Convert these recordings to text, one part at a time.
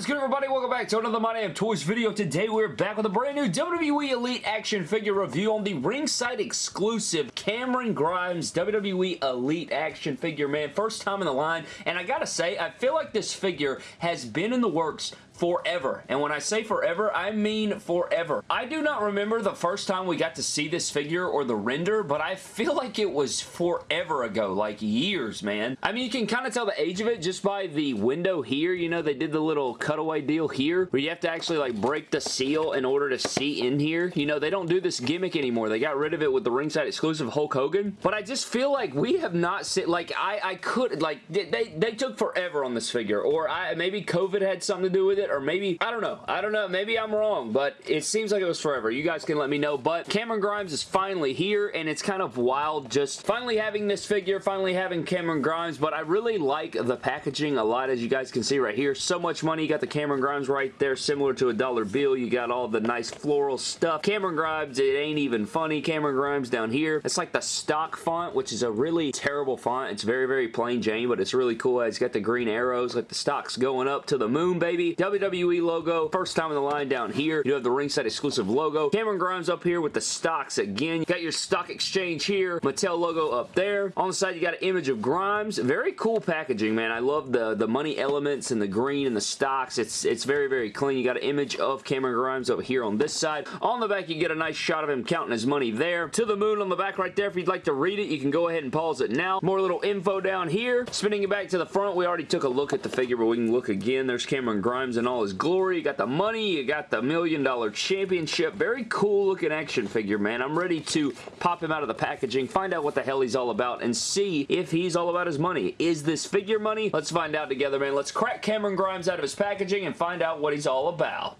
is good everybody? Welcome back to another My Damn Toys video. Today we're back with a brand new WWE Elite action figure review on the ringside exclusive Cameron Grimes WWE Elite action figure, man. First time in the line, and I gotta say, I feel like this figure has been in the works forever. And when I say forever, I mean forever. I do not remember the first time we got to see this figure or the render, but I feel like it was forever ago, like years, man. I mean, you can kind of tell the age of it just by the window here. You know, they did the little cutaway deal here where you have to actually like break the seal in order to see in here. You know, they don't do this gimmick anymore. They got rid of it with the ringside exclusive Hulk Hogan. But I just feel like we have not seen, like, I, I could, like, they, they took forever on this figure. Or I maybe COVID had something to do with it or maybe, I don't know. I don't know. Maybe I'm wrong, but it seems like it was forever. You guys can let me know, but Cameron Grimes is finally here, and it's kind of wild just finally having this figure, finally having Cameron Grimes, but I really like the packaging a lot, as you guys can see right here. So much money. You got the Cameron Grimes right there, similar to a dollar bill. You got all the nice floral stuff. Cameron Grimes, it ain't even funny. Cameron Grimes down here. It's like the stock font, which is a really terrible font. It's very, very plain Jane, but it's really cool. It's got the green arrows, like the stock's going up to the moon, baby. WWE logo. First time in the line down here. You have the ringside exclusive logo. Cameron Grimes up here with the stocks again. You got your stock exchange here. Mattel logo up there. On the side, you got an image of Grimes. Very cool packaging, man. I love the, the money elements and the green and the stocks. It's, it's very, very clean. You got an image of Cameron Grimes over here on this side. On the back, you get a nice shot of him counting his money there. To the moon on the back right there. If you'd like to read it, you can go ahead and pause it now. More little info down here. Spinning it back to the front, we already took a look at the figure, but we can look again. There's Cameron Grimes in all his glory. You got the money. You got the million dollar championship. Very cool looking action figure, man. I'm ready to pop him out of the packaging, find out what the hell he's all about, and see if he's all about his money. Is this figure money? Let's find out together, man. Let's crack Cameron Grimes out of his packaging and find out what he's all about.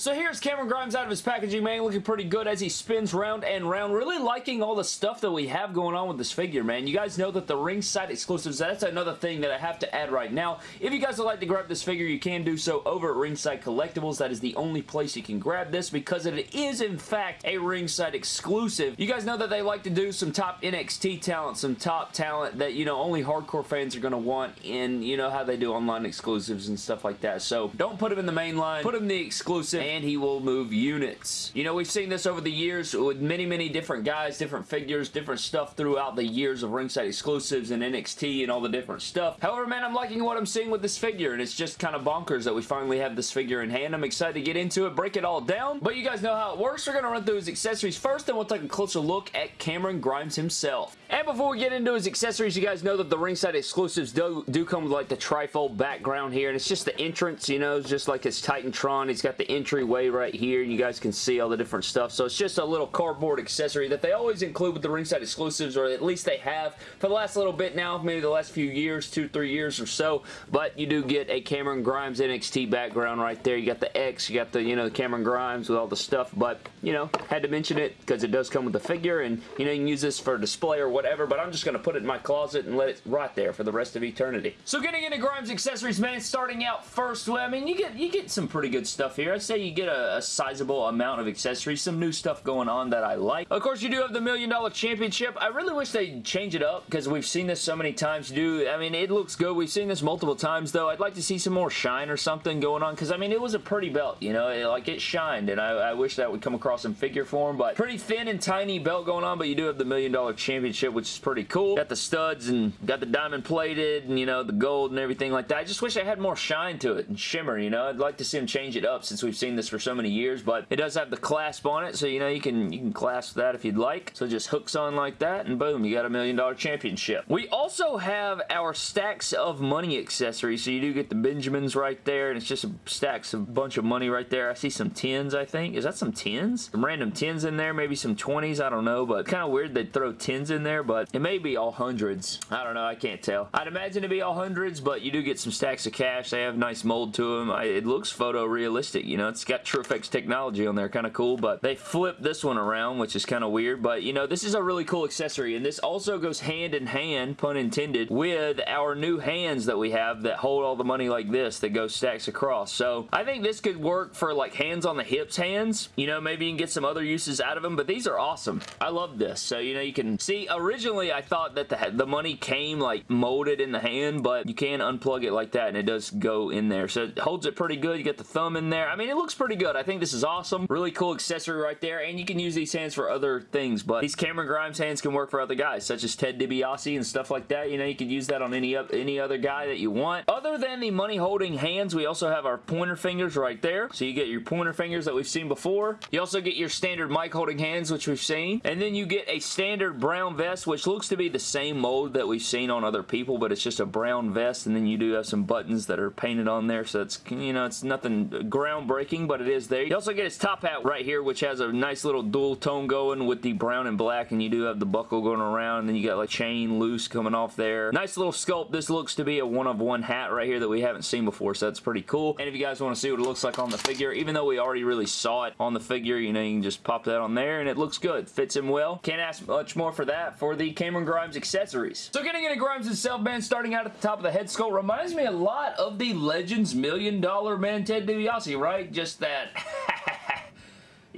So here's Cameron Grimes out of his packaging, man, looking pretty good as he spins round and round. Really liking all the stuff that we have going on with this figure, man. You guys know that the ringside exclusives, that's another thing that I have to add right now. If you guys would like to grab this figure, you can do so over at Ringside Collectibles. That is the only place you can grab this because it is, in fact, a ringside exclusive. You guys know that they like to do some top NXT talent, some top talent that, you know, only hardcore fans are going to want in, you know, how they do online exclusives and stuff like that. So don't put them in the main line. Put them in the exclusive and he will move units. You know, we've seen this over the years with many, many different guys, different figures, different stuff throughout the years of ringside exclusives and NXT and all the different stuff. However, man, I'm liking what I'm seeing with this figure, and it's just kind of bonkers that we finally have this figure in hand. I'm excited to get into it, break it all down, but you guys know how it works. We're going to run through his accessories first, then we'll take a closer look at Cameron Grimes himself. And before we get into his accessories, you guys know that the ringside exclusives do, do come with like the trifold background here, and it's just the entrance, you know, just like his Titantron. He's got the entryway right here. You guys can see all the different stuff. So it's just a little cardboard accessory that they always include with the ringside exclusives, or at least they have for the last little bit now, maybe the last few years, two, three years or so. But you do get a Cameron Grimes NXT background right there. You got the X, you got the, you know, the Cameron Grimes with all the stuff. But, you know, had to mention it because it does come with the figure, and, you know, you can use this for display or whatever, but I'm just going to put it in my closet and let it rot there for the rest of eternity. So getting into Grimes accessories, man, starting out first, well, I mean, you get you get some pretty good stuff here. I'd say you get a, a sizable amount of accessories, some new stuff going on that I like. Of course, you do have the Million Dollar Championship. I really wish they'd change it up because we've seen this so many times. Do I mean, it looks good. We've seen this multiple times, though. I'd like to see some more shine or something going on because, I mean, it was a pretty belt, you know? It, like, it shined, and I, I wish that would come across in figure form, but pretty thin and tiny belt going on, but you do have the Million Dollar Championship, which is pretty cool. Got the studs and got the diamond plated and, you know, the gold and everything like that. I just wish I had more shine to it and shimmer, you know? I'd like to see them change it up since we've seen this for so many years, but it does have the clasp on it, so, you know, you can, you can clasp that if you'd like. So just hooks on like that, and boom, you got a million dollar championship. We also have our stacks of money accessories, so you do get the Benjamins right there, and it's just a stacks of bunch of money right there. I see some 10s, I think. Is that some 10s? Some random 10s in there, maybe some 20s, I don't know, but kind of weird they'd throw 10s in there, but it may be all hundreds. I don't know, I can't tell. I'd imagine to be all hundreds, but you do get some stacks of cash. They have nice mold to them. I, it looks photorealistic, you know, it's got TrueFX technology on there. Kind of cool, but they flipped this one around, which is kind of weird, but you know, this is a really cool accessory, and this also goes hand in hand, pun intended, with our new hands that we have that hold all the money like this that go stacks across. So I think this could work for like hands on the hips hands. You know, maybe you can get some other uses out of them, but these are awesome. I love this. So, you know, you can see, originally I thought that the, the money came like molded in the hand, but you can unplug it like that and it does go in there. So it holds it pretty good. You get the thumb in there. I mean, it looks pretty good. I think this is awesome. Really cool accessory right there, and you can use these hands for other things, but these Cameron Grimes hands can work for other guys, such as Ted DiBiase and stuff like that. You know, you could use that on any, any other guy that you want. Other than the money holding hands, we also have our pointer fingers right there. So you get your pointer fingers that we've seen before. You also get your standard mic holding hands, which we've seen. And then you get a standard brown vest, which looks to be the same mold that we've seen on other people, but it's just a brown vest. And then you do have some buttons that are painted on there. So it's, you know, it's nothing groundbreaking, but it is there. You also get his top hat right here, which has a nice little dual tone going with the brown and black. And you do have the buckle going around. And then you got like chain loose coming off there. Nice little sculpt. This looks to be a one of one hat right here that we haven't seen before. So that's pretty cool. And if you guys want to see what it looks like on the figure, even though we already really saw it on the figure, you know, you can just pop that on there and it looks good. Fits him well. Can't ask much more for that for the Cameron Grimes accessories. So getting into Grimes itself, man, starting out at the top of the head sculpt reminds me a lot of the Legends Million Dollar Man Ted DiBiase, right? Just that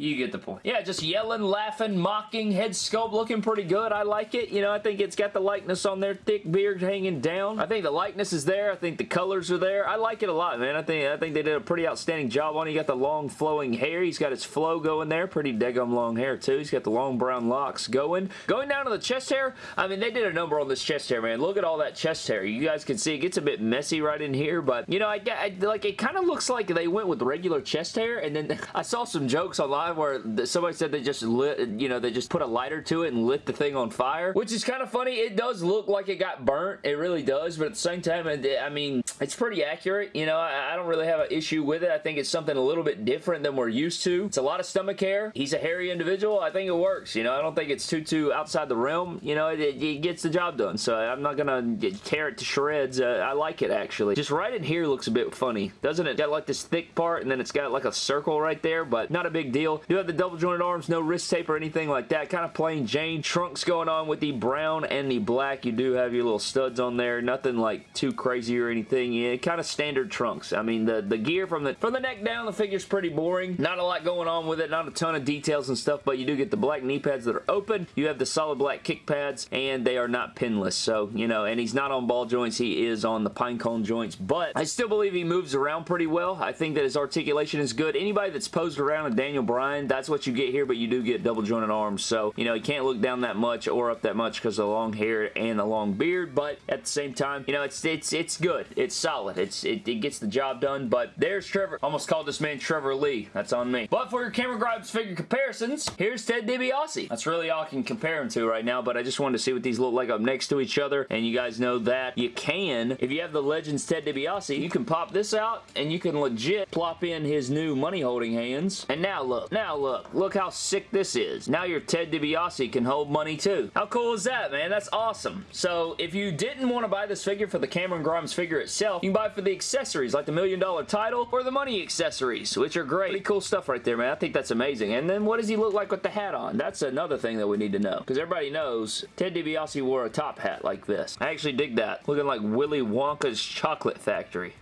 You get the point. Yeah, just yelling, laughing, mocking, head sculpt looking pretty good. I like it. You know, I think it's got the likeness on there, thick beard hanging down. I think the likeness is there. I think the colors are there. I like it a lot, man. I think I think they did a pretty outstanding job on it. He got the long flowing hair. He's got his flow going there. Pretty daggum long hair, too. He's got the long brown locks going. Going down to the chest hair, I mean, they did a number on this chest hair, man. Look at all that chest hair. You guys can see it gets a bit messy right in here, but, you know, I, I like it kind of looks like they went with regular chest hair, and then I saw some jokes online where somebody said they just lit, you know, they just put a lighter to it and lit the thing on fire, which is kind of funny. It does look like it got burnt. It really does, but at the same time, I mean, it's pretty accurate. You know, I, I don't really have an issue with it. I think it's something a little bit different than we're used to. It's a lot of stomach hair. He's a hairy individual. I think it works. You know, I don't think it's too, too outside the realm. You know, it, it gets the job done, so I'm not going to tear it to shreds. Uh, I like it, actually. Just right in here looks a bit funny, doesn't it? Got like this thick part, and then it's got like a circle right there, but not a big deal. You have the double jointed arms, no wrist tape or anything like that. Kind of plain Jane. Trunks going on with the brown and the black. You do have your little studs on there. Nothing like too crazy or anything. Yeah, kind of standard trunks. I mean, the, the gear from the, from the neck down, the figure's pretty boring. Not a lot going on with it. Not a ton of details and stuff, but you do get the black knee pads that are open. You have the solid black kick pads, and they are not pinless. So, you know, and he's not on ball joints. He is on the pine cone joints, but I still believe he moves around pretty well. I think that his articulation is good. Anybody that's posed around a Daniel Bryan, that's what you get here, but you do get double jointed arms. So, you know, you can't look down that much or up that much because of the long hair and the long beard. But at the same time, you know, it's it's it's good. It's solid. It's it, it gets the job done. But there's Trevor. Almost called this man Trevor Lee. That's on me. But for your Cameron Grimes figure comparisons, here's Ted DiBiase. That's really all I can compare him to right now. But I just wanted to see what these look like up next to each other. And you guys know that you can, if you have the Legends Ted DiBiase, you can pop this out and you can legit plop in his new money holding hands. And now look. Now look. Look how sick this is. Now your Ted DiBiase can hold money too. How cool is that, man? That's awesome. So if you didn't want to buy this figure for the Cameron Grimes figure itself, you can buy for the accessories like the million dollar title or the money accessories, which are great. Pretty cool stuff right there, man. I think that's amazing. And then what does he look like with the hat on? That's another thing that we need to know because everybody knows Ted DiBiase wore a top hat like this. I actually dig that. Looking like Willy Wonka's chocolate factory.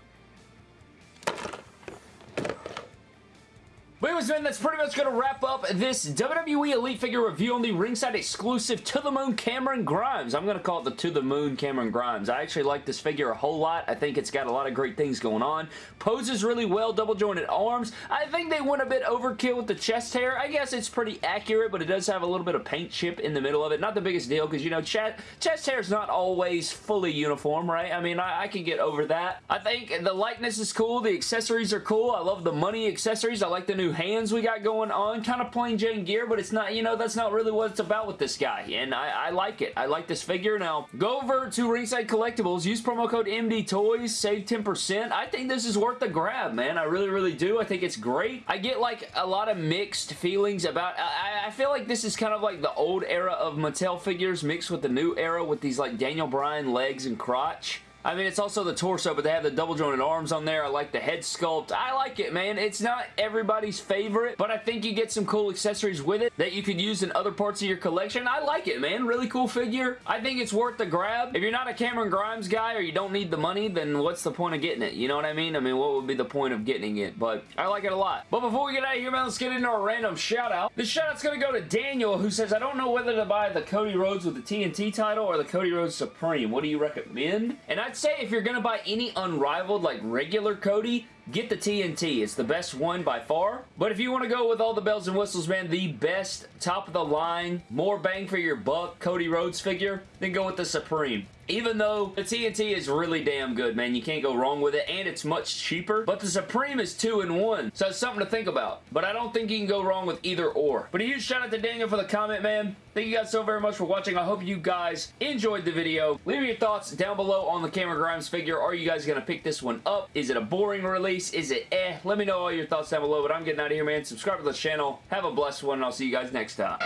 But anyways, man, that's pretty much going to wrap up this WWE Elite figure review on the ringside exclusive To The Moon Cameron Grimes. I'm going to call it the To The Moon Cameron Grimes. I actually like this figure a whole lot. I think it's got a lot of great things going on. Poses really well, double jointed arms. I think they went a bit overkill with the chest hair. I guess it's pretty accurate, but it does have a little bit of paint chip in the middle of it. Not the biggest deal, because, you know, chest, chest hair is not always fully uniform, right? I mean, I, I can get over that. I think the likeness is cool. The accessories are cool. I love the money accessories. I like the new hands we got going on. Kind of plain Jane gear, but it's not, you know, that's not really what it's about with this guy. And I, I like it. I like this figure. Now, go over to Ringside Collectibles. Use promo code MD Toys. Save 10%. I think this is worth the grab, man. I really, really do. I think it's great. I get, like, a lot of mixed feelings about... I, I feel like this is kind of like the old era of Mattel figures mixed with the new era with these, like, Daniel Bryan legs and crotch I mean, it's also the torso, but they have the double jointed arms on there. I like the head sculpt. I like it, man. It's not everybody's favorite, but I think you get some cool accessories with it that you could use in other parts of your collection. I like it, man. Really cool figure. I think it's worth the grab. If you're not a Cameron Grimes guy or you don't need the money, then what's the point of getting it? You know what I mean? I mean, what would be the point of getting it? But I like it a lot. But before we get out of here, man, let's get into our random shout out. This shout out's going to go to Daniel, who says, I don't know whether to buy the Cody Rhodes with the TNT title or the Cody Rhodes Supreme. What do you recommend? And I'd say if you're going to buy any unrivaled, like regular Cody, get the TNT. It's the best one by far. But if you want to go with all the bells and whistles, man, the best, top of the line, more bang for your buck Cody Rhodes figure, then go with the Supreme even though the TNT is really damn good, man. You can't go wrong with it, and it's much cheaper. But the Supreme is two in one, so it's something to think about. But I don't think you can go wrong with either or. But a huge shout out to Daniel for the comment, man. Thank you guys so very much for watching. I hope you guys enjoyed the video. Leave your thoughts down below on the Cameron Grimes figure. Are you guys going to pick this one up? Is it a boring release? Is it eh? Let me know all your thoughts down below. But I'm getting out of here, man. Subscribe to the channel. Have a blessed one, and I'll see you guys next time.